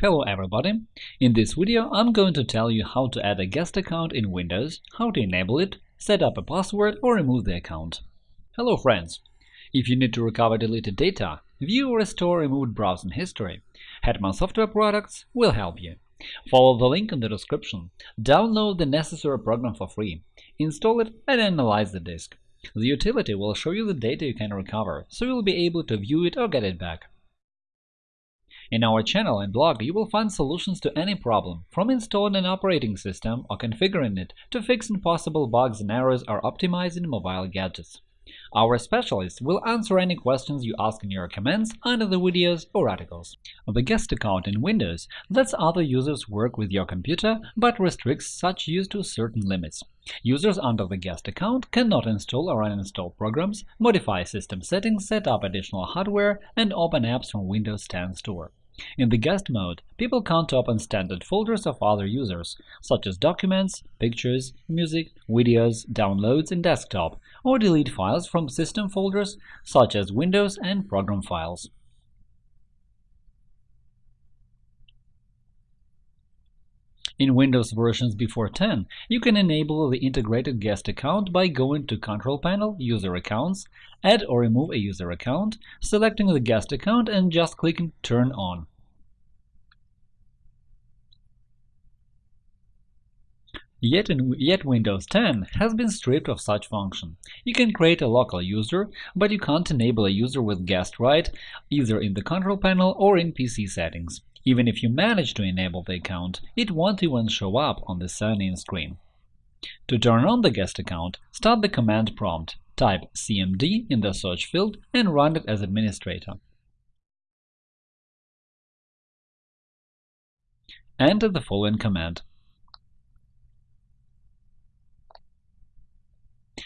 Hello everybody! In this video I'm going to tell you how to add a guest account in Windows, how to enable it, set up a password or remove the account. Hello friends! If you need to recover deleted data, view or restore removed browsing history, Hetman Software Products will help you. Follow the link in the description, download the necessary program for free, install it and analyze the disk. The utility will show you the data you can recover, so you'll be able to view it or get it back. In our channel and blog, you will find solutions to any problem, from installing an operating system or configuring it to fixing possible bugs and errors or optimizing mobile gadgets. Our specialists will answer any questions you ask in your comments under the videos or articles. The guest account in Windows lets other users work with your computer, but restricts such use to certain limits. Users under the guest account cannot install or uninstall programs, modify system settings, set up additional hardware, and open apps from Windows 10 Store. In the guest mode, people can't open standard folders of other users, such as documents, pictures, music, videos, downloads, and desktop, or delete files from system folders such as Windows and program files. In Windows versions before 10, you can enable the integrated guest account by going to Control Panel, User Accounts, add or remove a user account, selecting the guest account and just clicking Turn on. Yet, in, yet Windows 10 has been stripped of such function. You can create a local user, but you can't enable a user with guest right either in the Control Panel or in PC settings. Even if you manage to enable the account, it won't even show up on the sign-in screen. To turn on the guest account, start the command prompt, type cmd in the search field and run it as administrator. Enter the following command.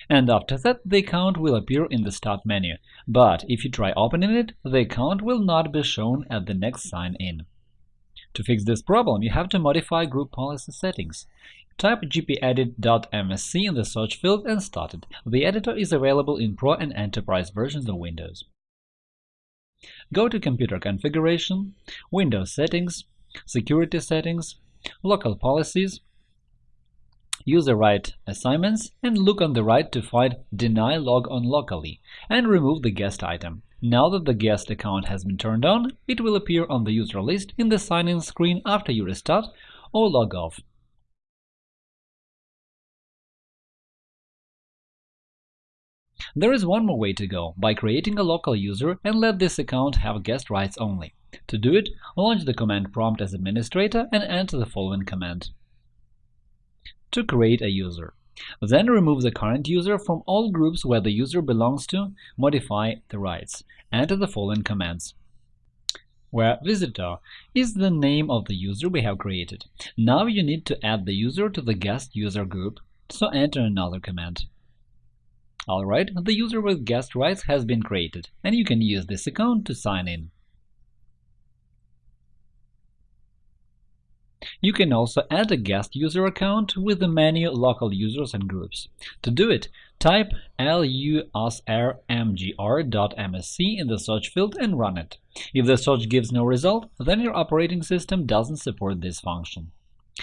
And after that, the account will appear in the Start menu, but if you try opening it, the account will not be shown at the next sign-in. To fix this problem, you have to modify group policy settings. Type gpedit.msc in the search field and start it. The editor is available in Pro and Enterprise versions of Windows. Go to Computer Configuration, Windows Settings, Security Settings, Local Policies, User right assignments, and look on the right to find Deny logon locally and remove the guest item. Now that the guest account has been turned on, it will appear on the user list in the sign-in screen after you restart or log off. There is one more way to go, by creating a local user and let this account have guest rights only. To do it, launch the command prompt as administrator and enter the following command. To create a user, then remove the current user from all groups where the user belongs to, modify the rights. Enter the following commands where visitor is the name of the user we have created. Now you need to add the user to the guest user group, so enter another command. Alright, the user with guest rights has been created, and you can use this account to sign in. You can also add a guest user account with the menu Local Users and Groups. To do it, type lusrmgr.msc in the search field and run it. If the search gives no result, then your operating system doesn't support this function.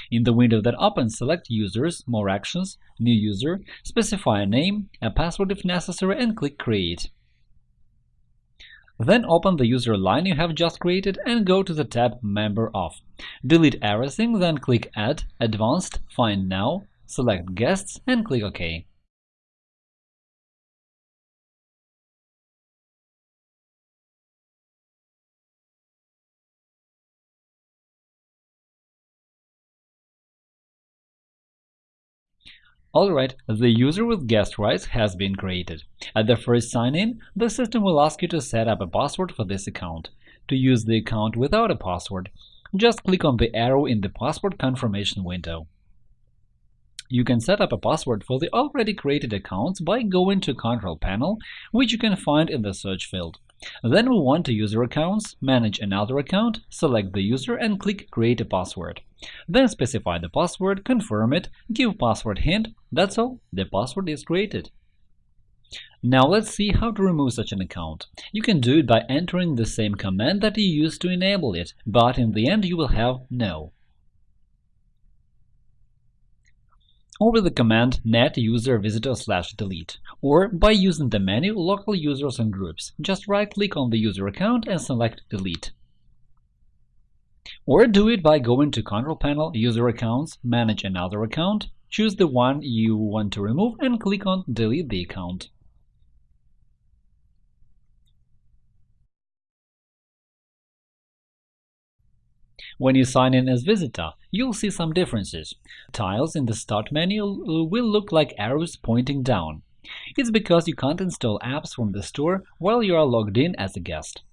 In the window that opens, select Users, More Actions, New User, specify a name, a password if necessary, and click Create. Then open the user line you have just created and go to the tab Member of. Delete everything, then click Add, Advanced, Find Now, select Guests and click OK. Alright, the user with guest rights has been created. At the first sign-in, the system will ask you to set up a password for this account. To use the account without a password, just click on the arrow in the password confirmation window. You can set up a password for the already created accounts by going to Control Panel, which you can find in the search field. Then move on to User Accounts, manage another account, select the user and click Create a password. Then specify the password, confirm it, give password hint, that's all, the password is created. Now let's see how to remove such an account. You can do it by entering the same command that you used to enable it, but in the end you will have no. Over the command net user visitor slash delete, or by using the menu local users and groups, just right-click on the user account and select delete. Or do it by going to Control Panel, User Accounts, Manage another account, choose the one you want to remove and click on Delete the account. When you sign in as visitor, you'll see some differences. Tiles in the Start menu will look like arrows pointing down. It's because you can't install apps from the store while you are logged in as a guest.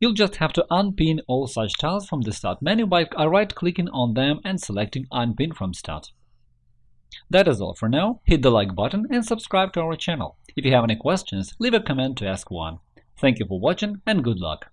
You'll just have to unpin all such tiles from the Start menu by right-clicking on them and selecting Unpin from Start. That is all for now. Hit the like button and subscribe to our channel. If you have any questions, leave a comment to ask one. Thank you for watching and good luck!